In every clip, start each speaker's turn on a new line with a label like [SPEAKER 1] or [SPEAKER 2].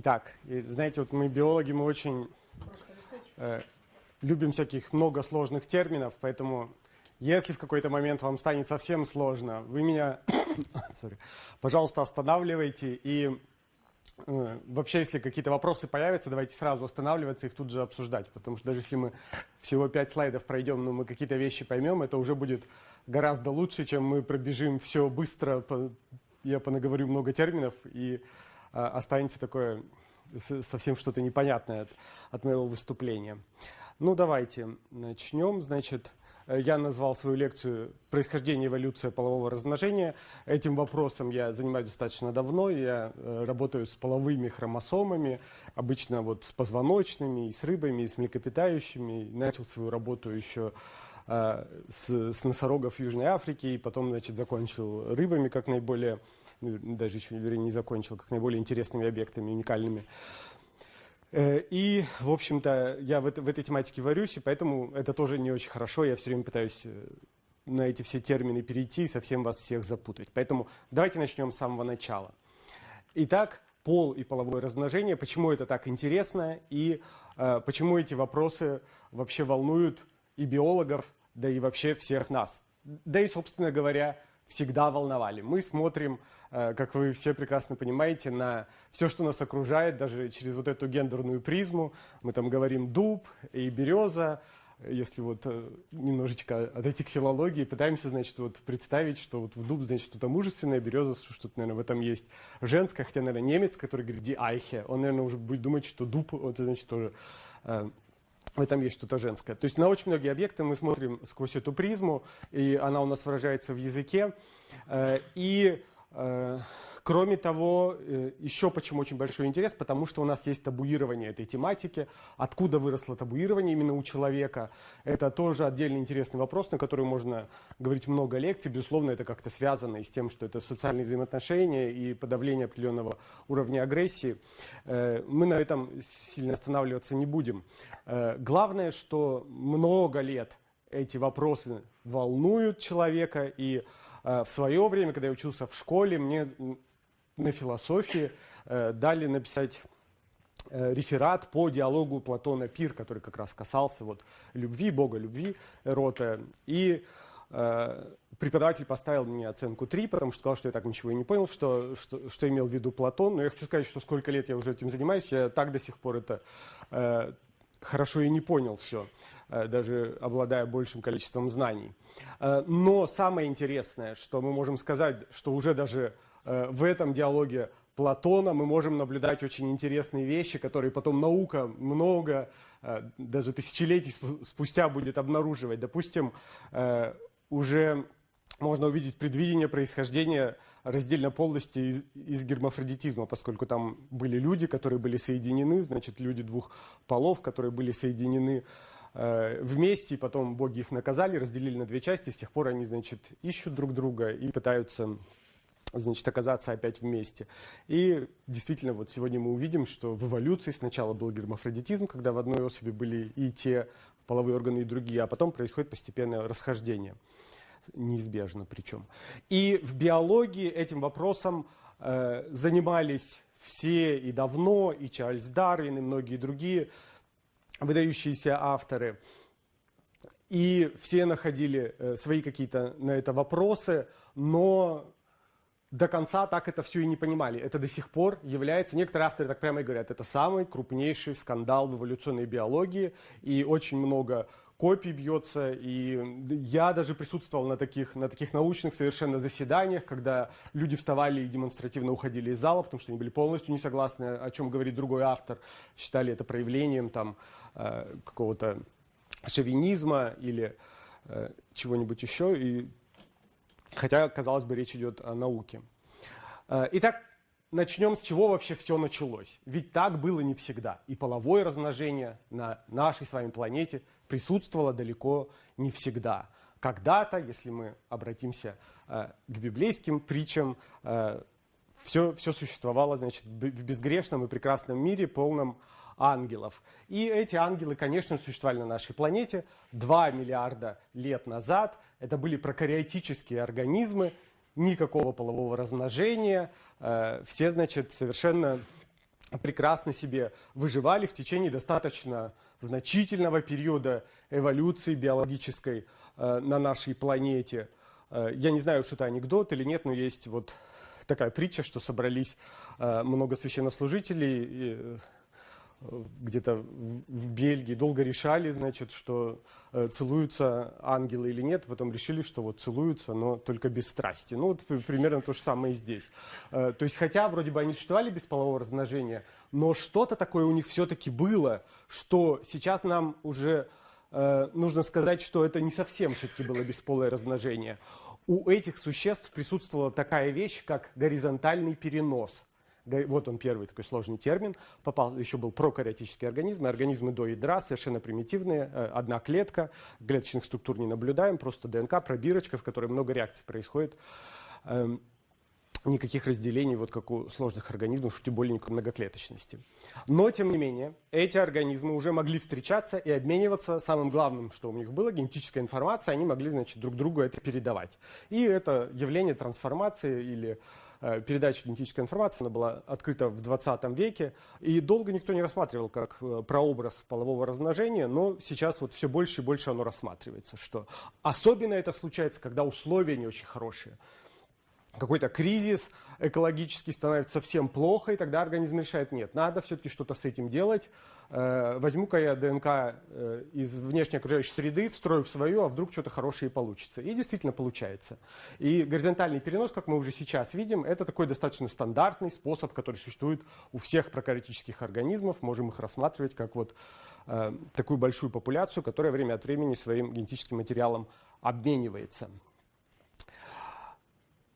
[SPEAKER 1] Итак, и знаете, вот мы биологи, мы очень э, любим всяких много сложных терминов, поэтому если в какой-то момент вам станет совсем сложно, вы меня, sorry, пожалуйста, останавливайте. И э, вообще, если какие-то вопросы появятся, давайте сразу останавливаться их тут же обсуждать, потому что даже если мы всего пять слайдов пройдем, но мы какие-то вещи поймем, это уже будет гораздо лучше, чем мы пробежим все быстро, по, я понаговорю много терминов и останется такое совсем что-то непонятное от, от моего выступления. Ну, давайте начнем. Значит, я назвал свою лекцию «Происхождение и эволюция полового размножения». Этим вопросом я занимаюсь достаточно давно. Я э, работаю с половыми хромосомами, обычно вот с позвоночными, и с рыбами, и с млекопитающими. Начал свою работу еще э, с, с носорогов Южной Африки, и потом, значит, закончил рыбами как наиболее ну, даже еще вернее, не закончил, как наиболее интересными объектами, уникальными. Э, и, в общем-то, я в, это, в этой тематике варюсь, и поэтому это тоже не очень хорошо. Я все время пытаюсь э, на эти все термины перейти и совсем вас всех запутать. Поэтому давайте начнем с самого начала. Итак, пол и половое размножение, почему это так интересно и э, почему эти вопросы вообще волнуют и биологов, да и вообще всех нас. Да и, собственно говоря, всегда волновали. Мы смотрим, как вы все прекрасно понимаете, на все, что нас окружает, даже через вот эту гендерную призму. Мы там говорим дуб и береза, если вот э, немножечко отойти к филологии, пытаемся, значит, вот представить, что вот в дуб, значит, что-то мужественное, береза, что-то, наверное, в этом есть женское, хотя, наверное, немец, который говорит «ди айхе», он, наверное, уже будет думать, что дуб, это, значит, тоже э, в этом есть что-то женское. То есть на очень многие объекты мы смотрим сквозь эту призму, и она у нас выражается в языке. Э, и э, Кроме того, э, еще почему очень большой интерес, потому что у нас есть табуирование этой тематики. Откуда выросло табуирование именно у человека? Это тоже отдельный интересный вопрос, на который можно говорить много лекций. Безусловно, это как-то связано и с тем, что это социальные взаимоотношения и подавление определенного уровня агрессии. Э, мы на этом сильно останавливаться не будем. Э, главное, что много лет эти вопросы волнуют человека, и в свое время, когда я учился в школе, мне на философии э, дали написать э, реферат по диалогу Платона Пир, который как раз касался вот любви, бога любви, Эрота. И э, преподаватель поставил мне оценку 3, потому что сказал, что я так ничего и не понял, что, что, что имел в виду Платон. Но я хочу сказать, что сколько лет я уже этим занимаюсь, я так до сих пор это э, хорошо и не понял все, э, даже обладая большим количеством знаний. Э, но самое интересное, что мы можем сказать, что уже даже Э, в этом диалоге Платона мы можем наблюдать очень интересные вещи, которые потом наука много, э, даже тысячелетий спустя будет обнаруживать. Допустим, э, уже можно увидеть предвидение происхождения раздельной полости из, из гермафродитизма, поскольку там были люди, которые были соединены, значит, люди двух полов, которые были соединены вместе, и потом боги их наказали, разделили на две части, с тех пор они, значит, ищут друг друга и пытаются значит, оказаться опять вместе. И действительно, вот сегодня мы увидим, что в эволюции сначала был гермафродитизм, когда в одной особи были и те половые органы, и другие, а потом происходит постепенное расхождение. Неизбежно причем. И в биологии этим вопросом э, занимались все и давно, и Чарльз Дарвин, и многие другие выдающиеся авторы. И все находили э, свои какие-то на это вопросы, но до конца так это все и не понимали. Это до сих пор является, некоторые авторы так прямо и говорят, это самый крупнейший скандал в эволюционной биологии, и очень много копий бьется, и я даже присутствовал на таких, на таких научных совершенно заседаниях, когда люди вставали и демонстративно уходили из зала, потому что они были полностью не согласны, о чем говорит другой автор, считали это проявлением там какого-то шовинизма или э, чего-нибудь еще, и Хотя, казалось бы, речь идет о науке. Э, итак, начнем с чего вообще все началось. Ведь так было не всегда. И половое размножение на нашей с вами планете присутствовало далеко не всегда. Когда-то, если мы обратимся э, к библейским притчам, все, э, все существовало значит, в безгрешном и прекрасном мире, полном ангелов. И эти ангелы, конечно, существовали на нашей планете 2 миллиарда лет назад. Это были прокариотические организмы, никакого полового размножения. Э, все, значит, совершенно прекрасно себе выживали в течение достаточно значительного периода эволюции биологической э, на нашей планете. Э, я не знаю, что это анекдот или нет, но есть вот такая притча, что собрались много священнослужителей где-то в Бельгии, долго решали, значит, что э, целуются ангелы или нет, потом решили, что вот целуются, но только без страсти. Ну вот примерно то же самое и здесь. Э, то есть хотя вроде бы они существовали без полового размножения, но что-то такое у них все-таки было, что сейчас нам уже э, нужно сказать, что это не совсем все-таки было бесполое размножение. У этих существ присутствовала такая вещь, как горизонтальный перенос – вот он первый такой сложный термин, попал, еще был прокариотический организм, организмы до ядра, совершенно примитивные, э, одна клетка, клеточных структур не наблюдаем, просто ДНК, пробирочка, в которой много реакций происходит. Эм, никаких разделений, вот как у сложных организмов, тем более никакой многоклеточности. Но, тем не менее, эти организмы уже могли встречаться и обмениваться. Самым главным, что у них было, генетическая информация, они могли, значит, друг другу это передавать. И это явление трансформации или передача генетической информации, она была открыта в 20 веке, и долго никто не рассматривал как э, прообраз полового размножения, но сейчас вот все больше и больше оно рассматривается, что особенно это случается, когда условия не очень хорошие. Какой-то кризис экологический становится совсем плохо, и тогда организм решает, нет, надо все-таки что-то с этим делать, Э, возьму-ка я ДНК э, из внешней окружающей среды, встрою в свою, а вдруг что-то хорошее получится. И действительно получается. И горизонтальный перенос, как мы уже сейчас видим, это такой достаточно стандартный способ, который существует у всех прокариотических организмов. Можем их рассматривать как вот э, такую большую популяцию, которая время от времени своим генетическим материалом обменивается.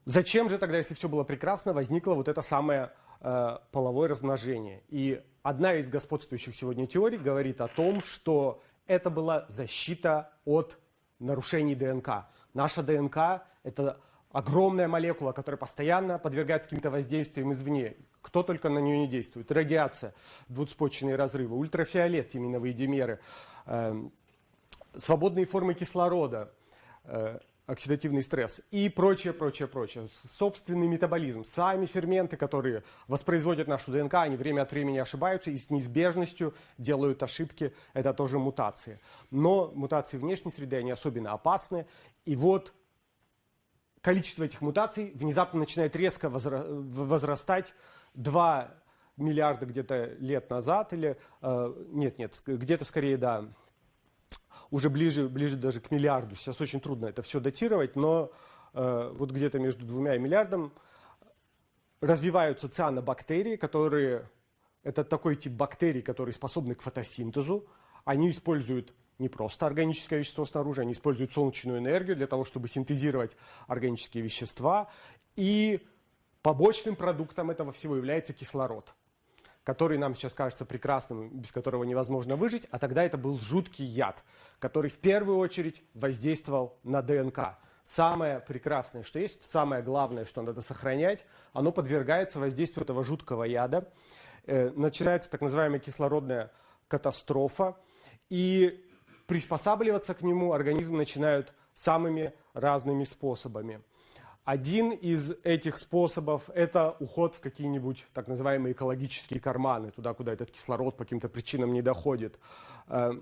[SPEAKER 1] Зачем же тогда, если все было прекрасно, возникло вот это самое э, половое размножение? И одна из господствующих сегодня теорий говорит о том, что это была защита от нарушений ДНК. Наша ДНК – это огромная молекула, которая постоянно подвергается каким-то воздействиям извне. Кто только на нее не действует. Радиация, двуцепочечные разрывы, ультрафиолет, тиминовые димеры, э, свободные формы кислорода, э, оксидативный стресс и прочее, прочее, прочее. Собственный метаболизм, сами ферменты, которые воспроизводят нашу ДНК, они время от времени ошибаются и с неизбежностью делают ошибки. Это тоже мутации. Но мутации внешней среды, они особенно опасны. И вот количество этих мутаций внезапно начинает резко возрастать. 2 миллиарда где-то лет назад или... Э, нет, нет, где-то скорее, да, уже ближе, ближе даже к миллиарду. Сейчас очень трудно это все датировать, но э, вот где-то между двумя и миллиардом развиваются цианобактерии, которые, это такой тип бактерий, которые способны к фотосинтезу. Они используют не просто органическое вещество снаружи, они используют солнечную энергию для того, чтобы синтезировать органические вещества. И побочным продуктом этого всего является кислород который нам сейчас кажется прекрасным, без которого невозможно выжить, а тогда это был жуткий яд, который в первую очередь воздействовал на ДНК. Самое прекрасное, что есть, самое главное, что надо сохранять, оно подвергается воздействию этого жуткого яда. Э, начинается так называемая кислородная катастрофа, и приспосабливаться к нему организмы начинают самыми разными способами. Один из этих способов – это уход в какие-нибудь так называемые экологические карманы, туда, куда этот кислород по каким-то причинам не доходит. Э,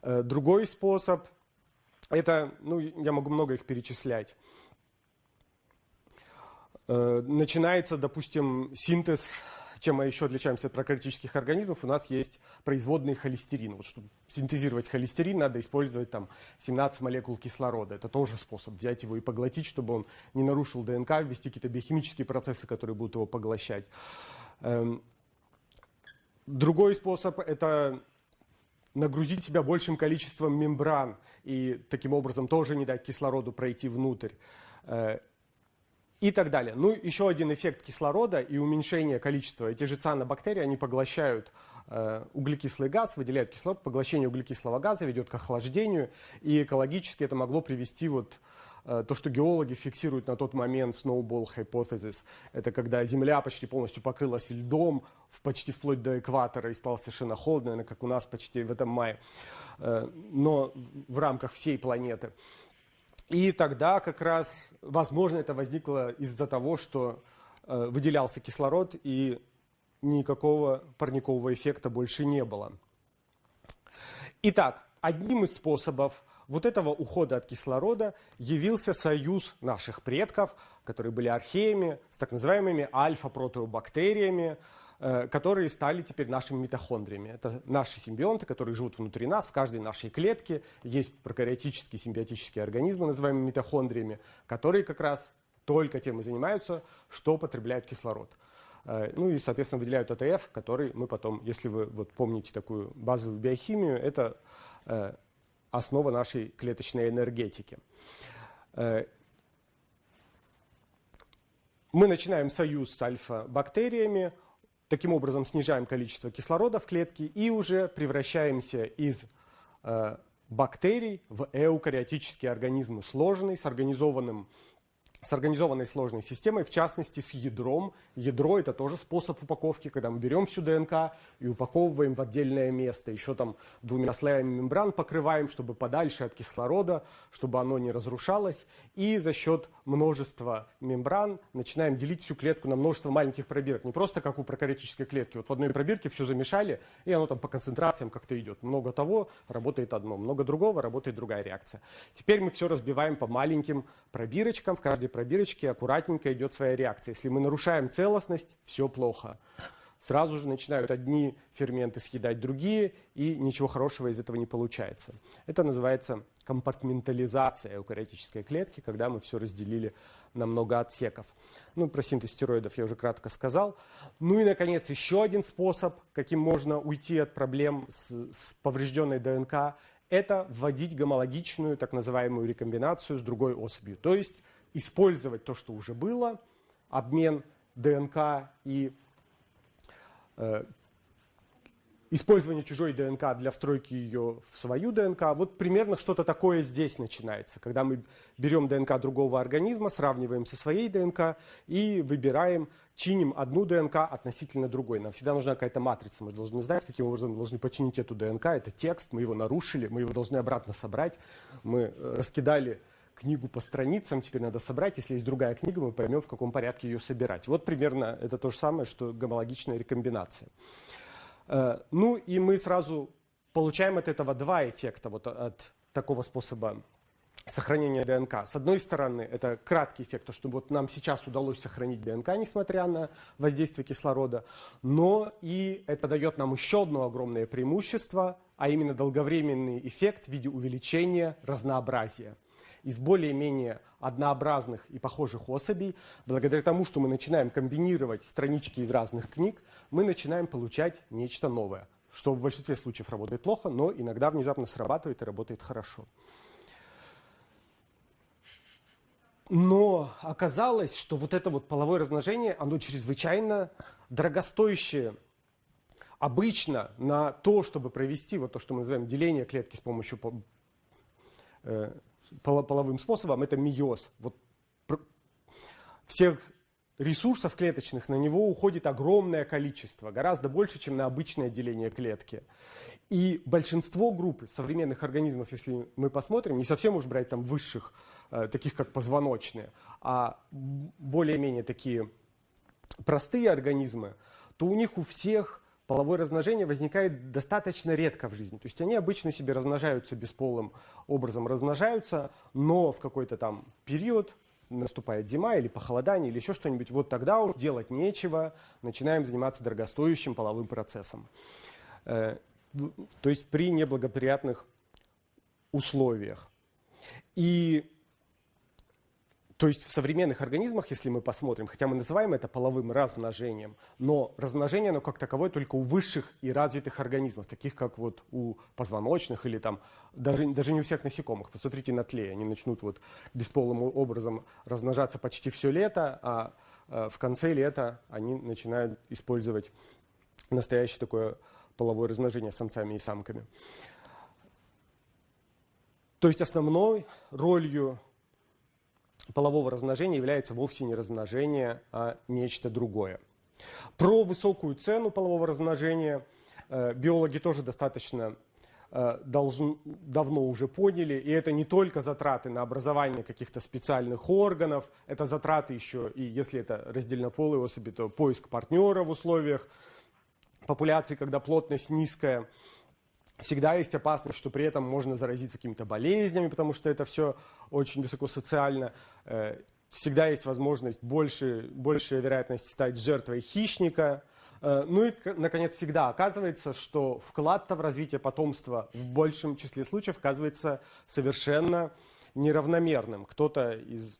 [SPEAKER 1] э, другой способ – это, ну, я могу много их перечислять. Э, начинается, допустим, синтез чем мы еще отличаемся от прокариотических организмов, у нас есть производный холестерин. Вот чтобы синтезировать холестерин, надо использовать там 17 молекул кислорода. Это тоже способ взять его и поглотить, чтобы он не нарушил ДНК, ввести какие-то биохимические процессы, которые будут его поглощать. Эм, другой способ – это нагрузить себя большим количеством мембран и таким образом тоже не дать кислороду пройти внутрь. И так далее. Ну, еще один эффект кислорода и уменьшение количества. Эти же цианобактерии, они поглощают э, углекислый газ, выделяют кислород. Поглощение углекислого газа ведет к охлаждению. И экологически это могло привести вот э, то, что геологи фиксируют на тот момент snowball hypothesis. Это когда Земля почти полностью покрылась льдом, почти вплоть до экватора, и стало совершенно холодно, наверное, как у нас почти в этом мае. Э, но в рамках всей планеты. И тогда как раз, возможно, это возникло из-за того, что э, выделялся кислород и никакого парникового эффекта больше не было. Итак, одним из способов вот этого ухода от кислорода явился союз наших предков, которые были археями, с так называемыми альфа-протеобактериями, которые стали теперь нашими митохондриями. Это наши симбионты, которые живут внутри нас, в каждой нашей клетке. Есть прокариотические симбиотические организмы, называемые митохондриями, которые как раз только тем и занимаются, что потребляют кислород. Э, ну и, соответственно, выделяют АТФ, который мы потом, если вы вот помните такую базовую биохимию, это э, основа нашей клеточной энергетики. Э, мы начинаем союз с альфа-бактериями, таким образом снижаем количество кислорода в клетке и уже превращаемся из бактерий в эукариотические организмы, сложные, с организованным с организованной сложной системой, в частности с ядром. Ядро это тоже способ упаковки, когда мы берем всю ДНК и упаковываем в отдельное место. Еще там двумя слоями мембран покрываем, чтобы подальше от кислорода, чтобы оно не разрушалось. И за счет множества мембран начинаем делить всю клетку на множество маленьких пробирок. Не просто как у прокариотической клетки. Вот в одной пробирке все замешали, и оно там по концентрациям как-то идет. Много того работает одно, много другого работает другая реакция. Теперь мы все разбиваем по маленьким пробирочкам. В каждой пробирочке аккуратненько идет своя реакция. Если мы нарушаем целостность, все плохо. Сразу же начинают одни ферменты съедать другие, и ничего хорошего из этого не получается. Это называется компартментализация эукариотической клетки, когда мы все разделили на много отсеков. Ну, про синтез стероидов я уже кратко сказал. Ну и, наконец, еще один способ, каким можно уйти от проблем с, с поврежденной ДНК, это вводить гомологичную, так называемую рекомбинацию с другой особью. То есть использовать то, что уже было, обмен ДНК и э, использование чужой ДНК для встройки ее в свою ДНК. Вот примерно что-то такое здесь начинается, когда мы берем ДНК другого организма, сравниваем со своей ДНК и выбираем, чиним одну ДНК относительно другой. Нам всегда нужна какая-то матрица, мы должны знать, каким образом мы должны починить эту ДНК. Это текст, мы его нарушили, мы его должны обратно собрать. Мы э, раскидали книгу по страницам, теперь надо собрать. Если есть другая книга, мы поймем, в каком порядке ее собирать. Вот примерно это то же самое, что гомологичная рекомбинация. Э, ну и мы сразу получаем от этого два эффекта, вот от такого способа сохранения ДНК. С одной стороны, это краткий эффект, то, что вот нам сейчас удалось сохранить ДНК, несмотря на воздействие кислорода, но и это дает нам еще одно огромное преимущество, а именно долговременный эффект в виде увеличения разнообразия из более-менее однообразных и похожих особей, благодаря тому, что мы начинаем комбинировать странички из разных книг, мы начинаем получать нечто новое, что в большинстве случаев работает плохо, но иногда внезапно срабатывает и работает хорошо. Но оказалось, что вот это вот половое размножение, оно чрезвычайно дорогостоящее. Обычно на то, чтобы провести вот то, что мы называем деление клетки с помощью э, половым способом, это миоз. Вот всех ресурсов клеточных на него уходит огромное количество, гораздо больше, чем на обычное деление клетки. И большинство групп современных организмов, если мы посмотрим, не совсем уж брать там высших, э, таких как позвоночные, а более-менее такие простые организмы, то у них у всех половое размножение возникает достаточно редко в жизни. То есть они обычно себе размножаются бесполым образом, размножаются, но в какой-то там период наступает зима или похолодание или еще что-нибудь, вот тогда уж делать нечего, начинаем заниматься дорогостоящим половым процессом. Э, то есть при неблагоприятных условиях. И то есть в современных организмах, если мы посмотрим, хотя мы называем это половым размножением, но размножение, оно как таковое только у высших и развитых организмов, таких как вот у позвоночных или там, даже, даже не у всех насекомых. Посмотрите на тле, они начнут вот бесполым образом размножаться почти все лето, а э, в конце лета они начинают использовать настоящее такое половое размножение самцами и самками. То есть основной ролью полового размножения является вовсе не размножение, а нечто другое. Про высокую цену полового размножения э, биологи тоже достаточно э, должен, давно уже поняли, и это не только затраты на образование каких-то специальных органов, это затраты еще, и если это раздельнополые особи, то поиск партнера в условиях популяции, когда плотность низкая, Всегда есть опасность, что при этом можно заразиться какими-то болезнями, потому что это все очень высокосоциально. Э, всегда есть возможность, больше, большая вероятность стать жертвой хищника. Э, ну и, наконец, всегда оказывается, что вклад-то в развитие потомства в большем числе случаев оказывается совершенно неравномерным. Кто-то из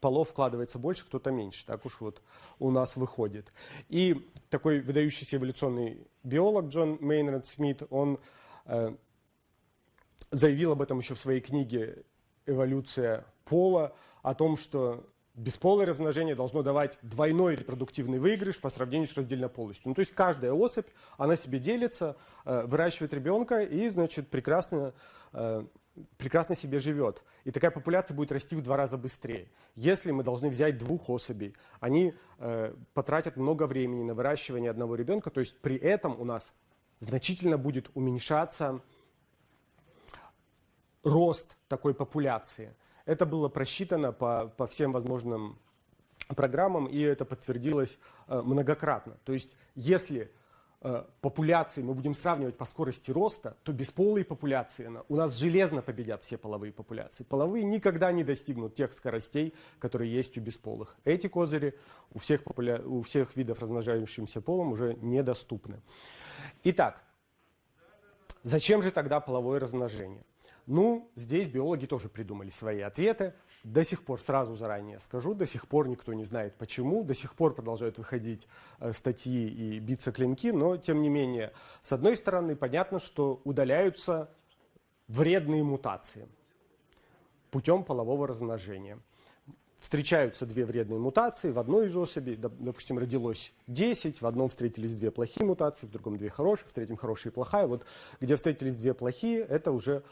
[SPEAKER 1] полов вкладывается больше, кто-то меньше. Так уж вот у нас выходит. И такой выдающийся эволюционный биолог Джон Мейнард Смит, он э, заявил об этом еще в своей книге «Эволюция пола», о том, что бесполое размножение должно давать двойной репродуктивный выигрыш по сравнению с раздельнополостью. Ну, то есть каждая особь, она себе делится, э, выращивает ребенка и, значит, прекрасно э, прекрасно себе живет. И такая популяция будет расти в два раза быстрее. Если мы должны взять двух особей, они э, потратят много времени на выращивание одного ребенка, то есть при этом у нас значительно будет уменьшаться рост такой популяции. Это было просчитано по, по всем возможным программам, и это подтвердилось э, многократно. То есть если Э, популяции мы будем сравнивать по скорости роста, то бесполые популяции у нас железно победят все половые популяции. Половые никогда не достигнут тех скоростей, которые есть у бесполых. Эти козыри у всех, популя... у всех видов размножающимся полом уже недоступны. Итак, зачем же тогда половое размножение? Ну, здесь биологи тоже придумали свои ответы. До сих пор, сразу заранее скажу, до сих пор никто не знает почему, до сих пор продолжают выходить э, статьи и биться клинки, но тем не менее, с одной стороны, понятно, что удаляются вредные мутации путем полового размножения. Встречаются две вредные мутации, в одной из особей, допустим, родилось 10, в одном встретились две плохие мутации, в другом две хорошие, в третьем хорошая и плохая. Вот где встретились две плохие, это уже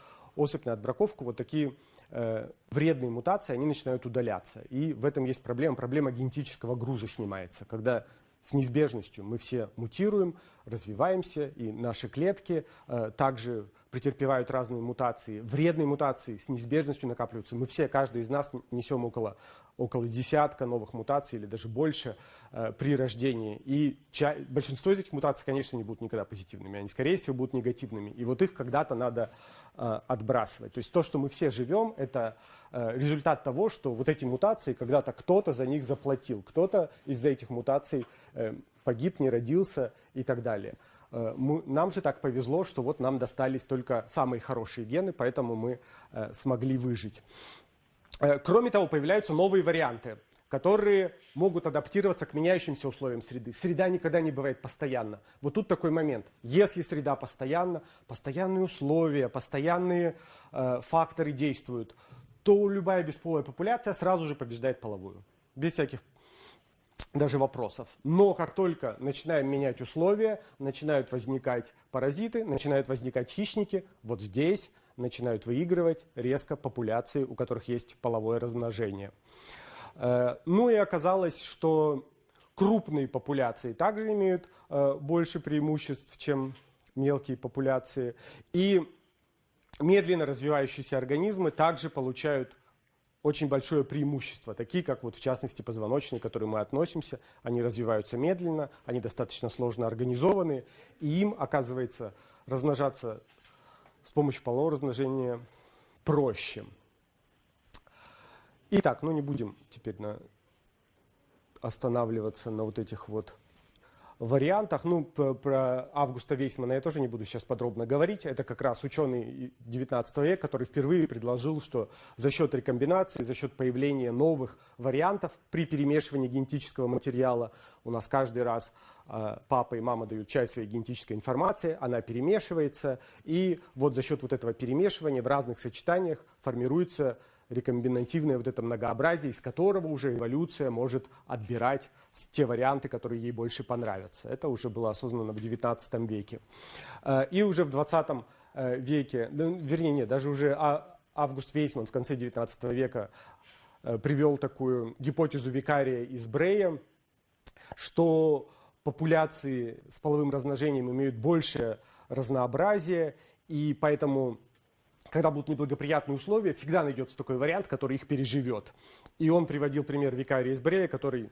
[SPEAKER 1] на отбраковку, вот такие э, вредные мутации, они начинают удаляться. И в этом есть проблема. Проблема генетического груза снимается. Когда с неизбежностью мы все мутируем, развиваемся, и наши клетки э, также претерпевают разные мутации. Вредные мутации с неизбежностью накапливаются. Мы все, каждый из нас несем около, около десятка новых мутаций или даже больше э, при рождении. И ча- большинство из этих мутаций, конечно, не будут никогда позитивными. Они, скорее всего, будут негативными. И вот их когда-то надо отбрасывать. То есть то, что мы все живем, это э, результат того, что вот эти мутации, когда-то кто-то за них заплатил. Кто-то из-за этих мутаций э, погиб, не родился и так далее. Э, нам же так повезло, что вот нам достались только самые хорошие гены, поэтому мы э, смогли выжить. Э, кроме того, появляются новые варианты, которые могут адаптироваться к меняющимся условиям среды. Среда никогда не бывает постоянно. Вот тут такой момент. Если среда постоянна, постоянные условия, постоянные э, факторы действуют, то любая бесполая популяция сразу же побеждает половую. Без всяких даже вопросов. Но как только начинаем менять условия, начинают возникать паразиты, начинают возникать хищники, вот здесь начинают выигрывать резко популяции, у которых есть половое размножение. Э, ну и оказалось, что крупные популяции также имеют э, больше преимуществ, чем мелкие популяции. И медленно развивающиеся организмы также получают очень большое преимущество, такие как вот в частности позвоночные, к которым мы относимся, они развиваются медленно, они достаточно сложно организованы, и им, оказывается, размножаться с помощью полового размножения проще. Итак, ну не будем теперь на, останавливаться на вот этих вот вариантах. Ну, про Августа Вейсмана я тоже не буду сейчас подробно говорить. Это как раз ученый 19 века, который впервые предложил, что за счет рекомбинации, за счет появления новых вариантов при перемешивании генетического материала, у нас каждый раз э, папа и мама дают часть своей генетической информации, она перемешивается, и вот за счет вот этого перемешивания в разных сочетаниях формируется рекомбинативное вот это многообразие, из которого уже эволюция может отбирать те варианты, которые ей больше понравятся. Это уже было осознано в XIX веке. Э, и уже в XX э, веке, вернее, нет, даже уже а, Август Вейсман в конце XIX века э, привел такую гипотезу викария из Брея, что популяции с половым размножением имеют больше разнообразие, и поэтому, когда будут неблагоприятные условия, всегда найдется такой вариант, который их переживет. И он приводил пример викария из Брея, который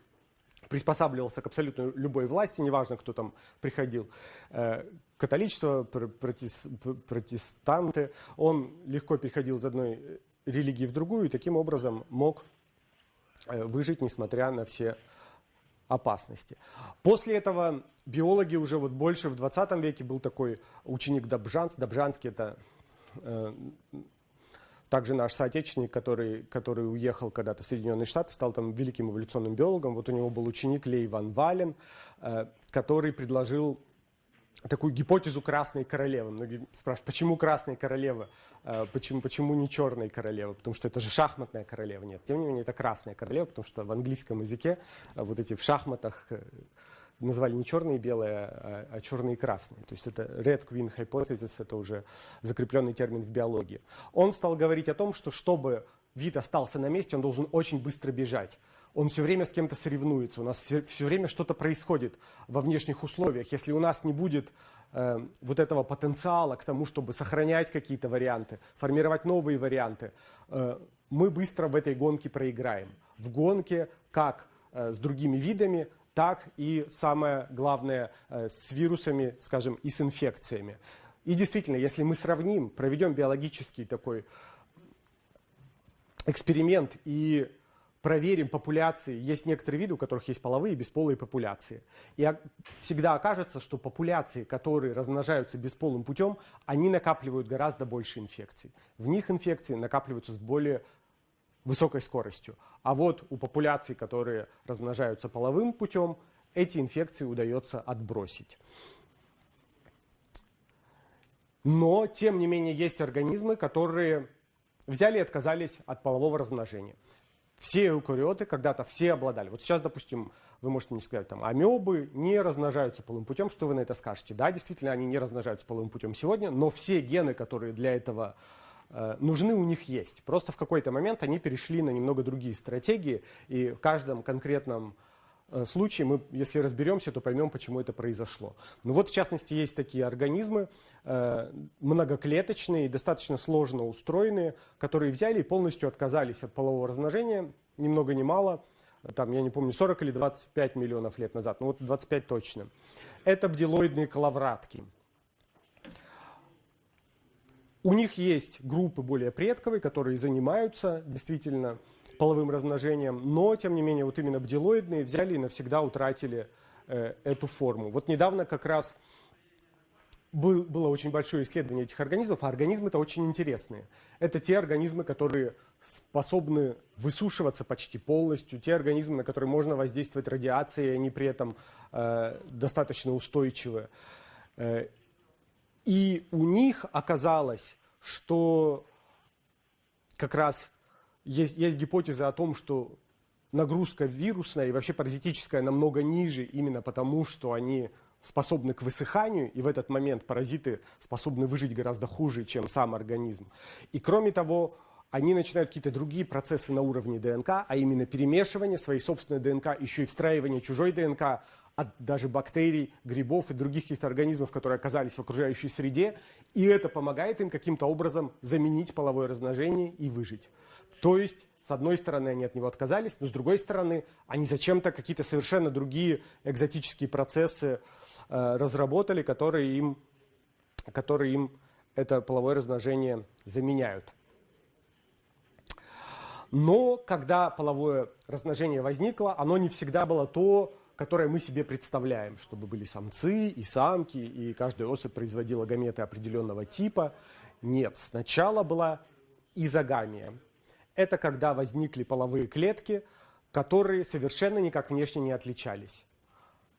[SPEAKER 1] приспосабливался к абсолютно любой власти, неважно, кто там приходил, э, католичество, протестанты, он легко переходил из одной религии в другую и таким образом мог э, выжить, несмотря на все опасности. После этого биологи уже вот больше в 20 веке был такой ученик Добжанс. Добжанский это также наш соотечественник, который, который уехал когда-то в Соединенные Штаты, стал там великим эволюционным биологом. Вот у него был ученик Лей Ван Вален, э, который предложил такую гипотезу красной королевы. Многие спрашивают, почему красная королева, э, почему, почему не черная королева, потому что это же шахматная королева. Нет, тем не менее, это красная королева, потому что в английском языке э, вот эти в шахматах называли не черные и белые, а, а черные и красные. То есть это Red Queen Hypothesis, это уже закрепленный термин в биологии. Он стал говорить о том, что чтобы вид остался на месте, он должен очень быстро бежать он все время с кем-то соревнуется, у нас все, все время что-то происходит во внешних условиях. Если у нас не будет э, вот этого потенциала к тому, чтобы сохранять какие-то варианты, формировать новые варианты, э, мы быстро в этой гонке проиграем. В гонке как э, с другими видами, так и самое главное э, с вирусами, скажем, и с инфекциями. И действительно, если мы сравним, проведем биологический такой эксперимент и проверим популяции. Есть некоторые виды, у которых есть половые и бесполые популяции. И всегда окажется, что популяции, которые размножаются бесполым путем, они накапливают гораздо больше инфекций. В них инфекции накапливаются с более высокой скоростью. А вот у популяций, которые размножаются половым путем, эти инфекции удается отбросить. Но, тем не менее, есть организмы, которые взяли и отказались от полового размножения. Все эукариоты когда-то все обладали. Вот сейчас, допустим, вы можете мне сказать, там, амебы не размножаются полым путем. Что вы на это скажете? Да, действительно, они не размножаются полым путем сегодня, но все гены, которые для этого нужны, у них есть. Просто в какой-то момент они перешли на немного другие стратегии, и в каждом конкретном Э, случае мы, если разберемся, то поймем, почему это произошло. Ну вот, в частности, есть такие организмы, э, многоклеточные, достаточно сложно устроенные, которые взяли и полностью отказались от полового размножения, ни много ни мало, там, я не помню, 40 или 25 миллионов лет назад, ну вот 25 точно. Это бдилоидные коловратки. У них есть группы более предковые, которые занимаются действительно половым размножением, но, тем не менее, вот именно бдилоидные взяли и навсегда утратили э, эту форму. Вот недавно как раз был, было очень большое исследование этих организмов, а организмы-то очень интересные. Это те организмы, которые способны высушиваться почти полностью, те организмы, на которые можно воздействовать радиацией, они при этом э, достаточно устойчивы. И у них оказалось, что как раз есть, есть гипотеза о том, что нагрузка вирусная и вообще паразитическая намного ниже именно потому, что они способны к высыханию, и в этот момент паразиты способны выжить гораздо хуже, чем сам организм. И кроме того, они начинают какие-то другие процессы на уровне ДНК, а именно перемешивание своей собственной ДНК, еще и встраивание чужой ДНК от даже бактерий, грибов и других каких-то организмов, которые оказались в окружающей среде, и это помогает им каким-то образом заменить половое размножение и выжить. То есть, с одной стороны, они от него отказались, но с другой стороны, они зачем-то какие-то совершенно другие экзотические процессы э, разработали, которые им, которые им это половое размножение заменяют. Но когда половое размножение возникло, оно не всегда было то, которое мы себе представляем, чтобы были самцы и самки, и каждая особь производила гаметы определенного типа. Нет, сначала была изогамия это когда возникли половые клетки, которые совершенно никак внешне не отличались.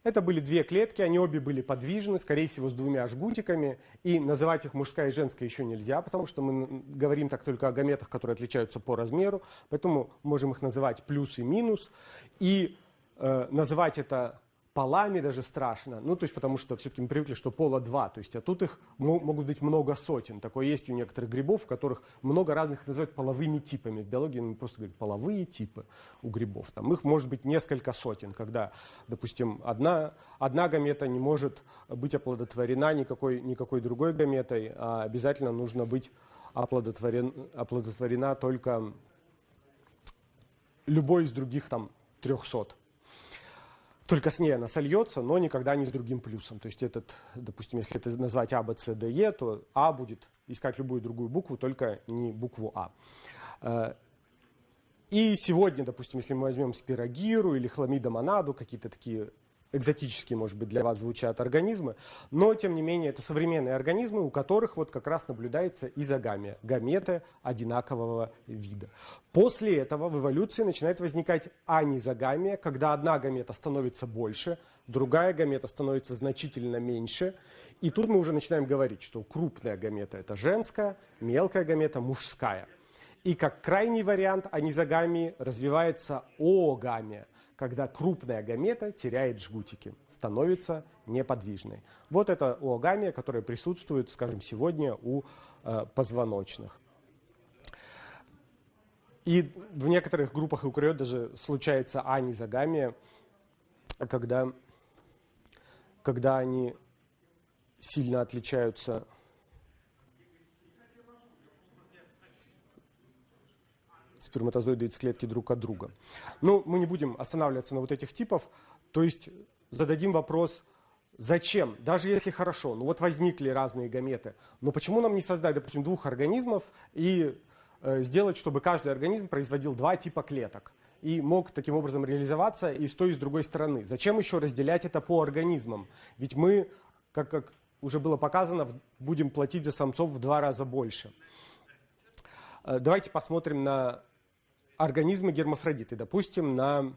[SPEAKER 1] Это были две клетки, они обе были подвижны, скорее всего, с двумя жгутиками. И называть их мужская и женская еще нельзя, потому что мы говорим так только о гаметах, которые отличаются по размеру. Поэтому можем их называть плюс и минус. И э, называть это полами даже страшно. Ну, то есть, потому что все-таки мы привыкли, что пола два. То есть, а тут их могут быть много сотен. Такое есть у некоторых грибов, в которых много разных называют половыми типами. В биологии мы просто говорим половые типы у грибов. Там их может быть несколько сотен, когда, допустим, одна, одна гамета не может быть оплодотворена никакой, никакой другой гаметой, а обязательно нужно быть оплодотворен, оплодотворена только любой из других там 300 только с ней она сольется, но никогда не с другим плюсом. То есть этот, допустим, если это назвать А, Б, С, Д, Е, то А будет искать любую другую букву, только не букву А. Э, и сегодня, допустим, если мы возьмем спирогиру или хламидомонаду, какие-то такие экзотические, может быть, для вас звучат организмы, но, тем не менее, это современные организмы, у которых вот как раз наблюдается изогамия, гаметы одинакового вида. После этого в эволюции начинает возникать анизогамия, когда одна гамета становится больше, другая гамета становится значительно меньше, и тут мы уже начинаем говорить, что крупная гамета – это женская, мелкая гамета – мужская. И как крайний вариант анизогамии развивается оогамия – когда крупная гамета теряет жгутики, становится неподвижной. Вот это оогамия, которая присутствует, скажем, сегодня у э, позвоночных. И в некоторых группах эукариот даже случается анизогамия, когда, когда они сильно отличаются сперматозоиды из клетки друг от друга. Но мы не будем останавливаться на вот этих типов, то есть зададим вопрос, зачем, даже если хорошо, ну вот возникли разные гаметы, но почему нам не создать, допустим, двух организмов и э, сделать, чтобы каждый организм производил два типа клеток? и мог таким образом реализоваться и с той, и с другой стороны. Зачем еще разделять это по организмам? Ведь мы, как, как уже было показано, будем платить за самцов в два раза больше. Э, давайте посмотрим на организмы гермафродиты, допустим, на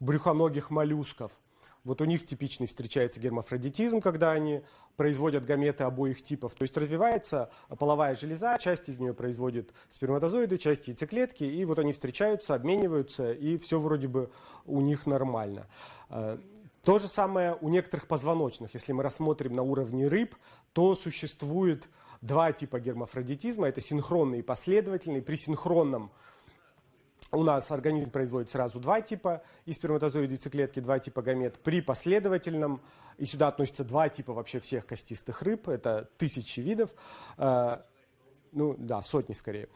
[SPEAKER 1] брюхоногих моллюсков. Вот у них типичный встречается гермафродитизм, когда они производят гаметы обоих типов. То есть развивается половая железа, часть из нее производит сперматозоиды, часть яйцеклетки, и вот они встречаются, обмениваются, и все вроде бы у них нормально. Э, то же самое у некоторых позвоночных. Если мы рассмотрим на уровне рыб, то существует два типа гермафродитизма. Это синхронный и последовательный. При синхронном у нас организм производит сразу два типа и сперматозоиды яйцеклетки, два типа гамет. При последовательном, и сюда относятся два типа вообще всех костистых рыб, это тысячи видов, э, ну да, сотни скорее.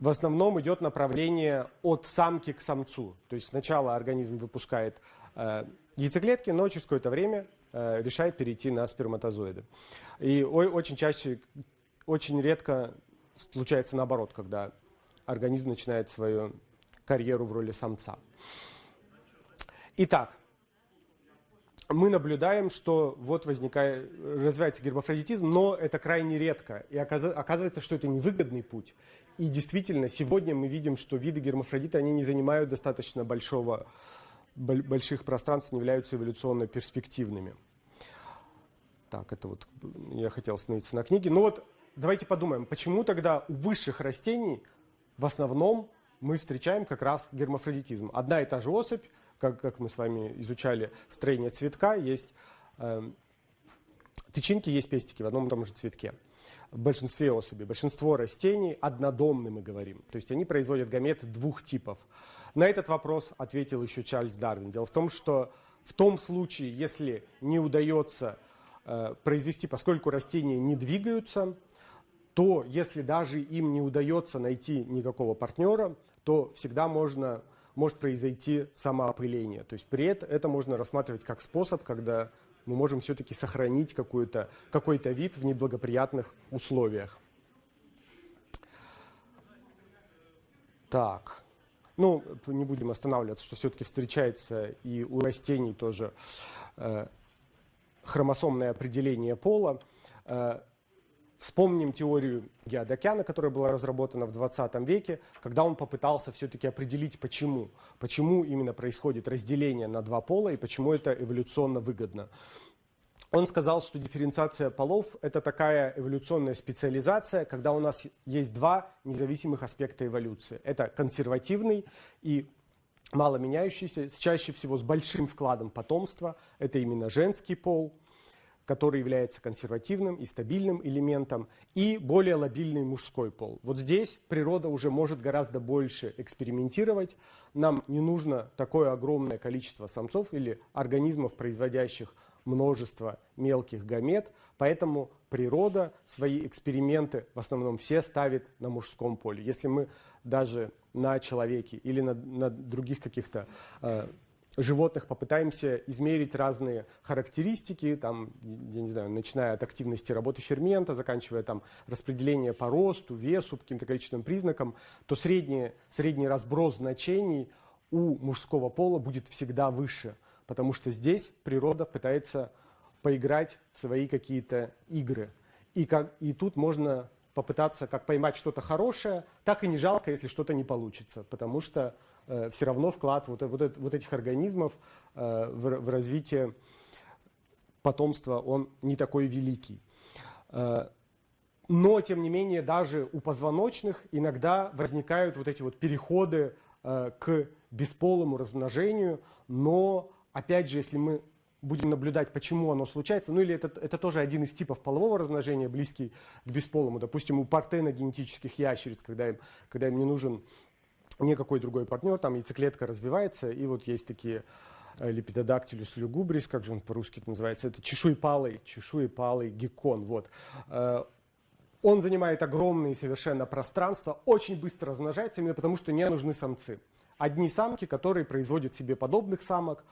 [SPEAKER 1] В основном идет направление от самки к самцу. То есть сначала организм выпускает э, яйцеклетки, но через какое-то время решает перейти на сперматозоиды. И очень чаще, очень редко случается наоборот, когда организм начинает свою карьеру в роли самца. Итак, мы наблюдаем, что вот возникает, развивается гермафродитизм, но это крайне редко. И оказывается, что это невыгодный путь. И действительно, сегодня мы видим, что виды гермафродита, они не занимают достаточно большого больших пространств не являются эволюционно перспективными. Так, это вот я хотел остановиться на книге. Ну вот давайте подумаем, почему тогда у высших растений в основном мы встречаем как раз гермафродитизм. Одна и та же особь, как, как мы с вами изучали строение цветка, есть э, тычинки, есть пестики в одном и том же цветке. В большинстве особей, большинство растений однодомны, мы говорим. То есть они производят гаметы двух типов. На этот вопрос ответил еще Чарльз Дарвин. Дело в том, что в том случае, если не удается э, произвести, поскольку растения не двигаются, то если даже им не удается найти никакого партнера, то всегда можно, может произойти самоопыление. То есть при этом это можно рассматривать как способ, когда мы можем все-таки сохранить какой-то какой вид в неблагоприятных условиях. Так. Ну, не будем останавливаться, что все-таки встречается и у растений тоже э, хромосомное определение пола. Э, вспомним теорию Геодокяна, которая была разработана в 20 веке, когда он попытался все-таки определить, почему. Почему именно происходит разделение на два пола и почему это эволюционно выгодно. Он сказал, что дифференциация полов – это такая эволюционная специализация, когда у нас есть два независимых аспекта эволюции. Это консервативный и мало меняющийся, чаще всего с большим вкладом потомства. Это именно женский пол, который является консервативным и стабильным элементом, и более лобильный мужской пол. Вот здесь природа уже может гораздо больше экспериментировать. Нам не нужно такое огромное количество самцов или организмов, производящих множество мелких гамет, поэтому природа свои эксперименты в основном все ставит на мужском поле. Если мы даже на человеке или на, на других каких-то э, животных попытаемся измерить разные характеристики, там, я не знаю, начиная от активности работы фермента, заканчивая там распределение по росту, весу, каким-то количественным признакам, то средний, средний разброс значений у мужского пола будет всегда выше – потому что здесь природа пытается поиграть в свои какие-то игры. И, как, и тут можно попытаться как поймать что-то хорошее, так и не жалко, если что-то не получится, потому что э, все равно вклад вот, вот, вот этих организмов э, в, в развитие потомства, он не такой великий. Э, но, тем не менее, даже у позвоночных иногда возникают вот эти вот переходы э, к бесполому размножению, но опять же, если мы будем наблюдать, почему оно случается, ну или это, это тоже один из типов полового размножения, близкий к бесполому. Допустим, у партеногенетических ящериц, когда им, когда им не нужен никакой другой партнер, там яйцеклетка развивается, и вот есть такие э, липидодактилюс люгубрис, как же он по-русски называется, это чешуепалый, чешуепалый геккон, вот. Э, он занимает огромные совершенно пространства, очень быстро размножается, именно потому что не нужны самцы. Одни самки, которые производят себе подобных самок,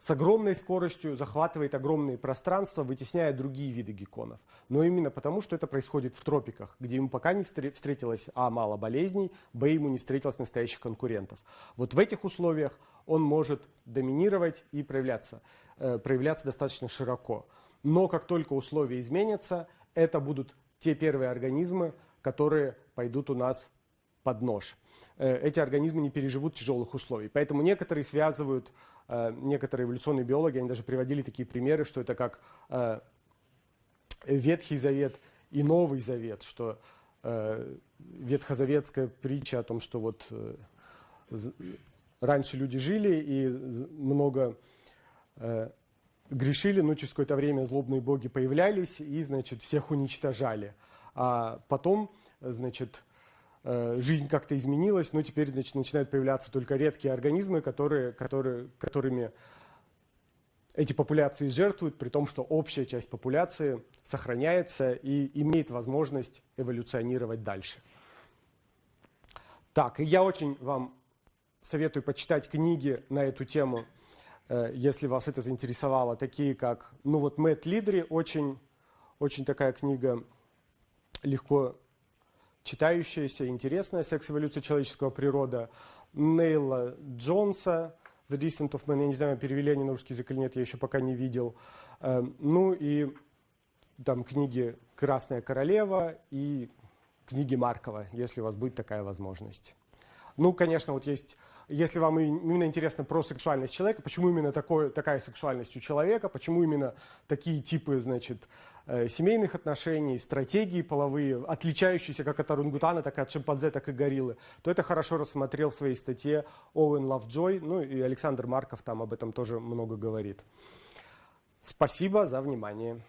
[SPEAKER 1] с огромной скоростью захватывает огромные пространства, вытесняя другие виды гекконов. Но именно потому, что это происходит в тропиках, где ему пока не встретилось, а, мало болезней, б, ему не встретилось настоящих конкурентов. Вот в этих условиях он может доминировать и проявляться, э, проявляться достаточно широко. Но как только условия изменятся, это будут те первые организмы, которые пойдут у нас под нож. Э, эти организмы не переживут тяжелых условий. Поэтому некоторые связывают некоторые эволюционные биологи, они даже приводили такие примеры, что это как э, Ветхий Завет и Новый Завет, что э, ветхозаветская притча о том, что вот раньше люди жили и много грешили, но через какое-то время злобные боги появлялись и, значит, всех уничтожали. А потом, значит, Э, жизнь как-то изменилась, но теперь значит, начинают появляться только редкие организмы, которые, которые, которыми эти популяции жертвуют, при том, что общая часть популяции сохраняется и имеет возможность эволюционировать дальше. Так, и я очень вам советую почитать книги на эту тему, э, если вас это заинтересовало, такие как, ну вот Мэтт Лидри, очень, очень такая книга легко читающаяся, интересная «Секс-эволюция человеческого природа» Нейла Джонса, «The Descent of Man». Я не знаю, перевели они на русский язык или нет, я еще пока не видел. Эм, ну и там книги «Красная королева» и книги Маркова, если у вас будет такая возможность. Ну, конечно, вот есть, если вам именно интересно про сексуальность человека, почему именно такое, такая сексуальность у человека, почему именно такие типы, значит, Э, семейных отношений, стратегии половые, отличающиеся как от орангутана, так и от шимпанзе, так и гориллы, то это хорошо рассмотрел в своей статье Оуэн Лавджой, ну и Александр Марков там об этом тоже много говорит. Спасибо за внимание.